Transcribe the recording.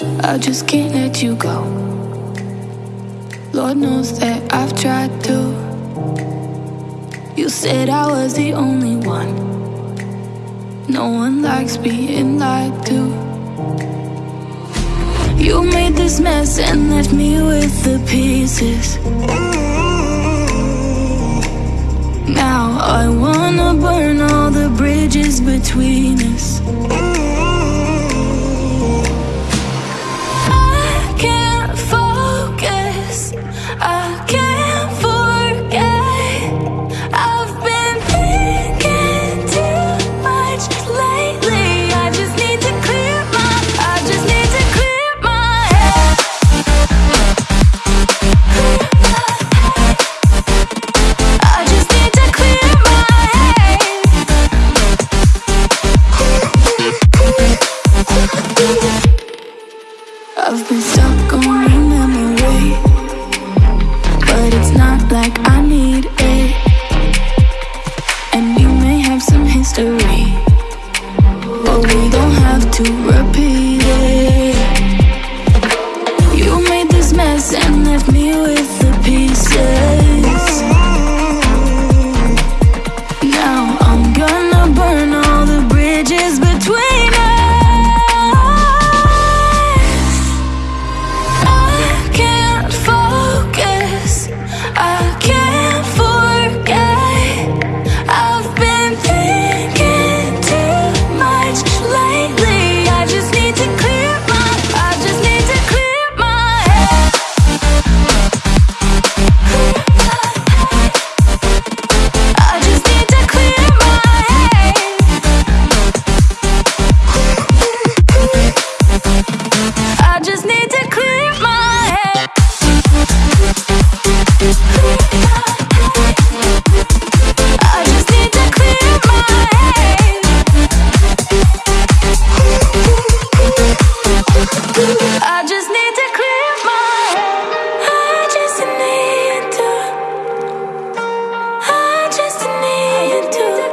I just can't let you go. Lord knows that I've tried to. You said I was the only one. No one likes being lied to. You made this mess and left me with the pieces. Now I wanna burn all the bridges between us. I've been stuck on a memory But it's not like I need it. And you may have some history But we don't have to repeat it. You made this mess and left me with the pieces. Now I'm gonna burn all the bridges between I just need to clear my head. I just need to. I just need to.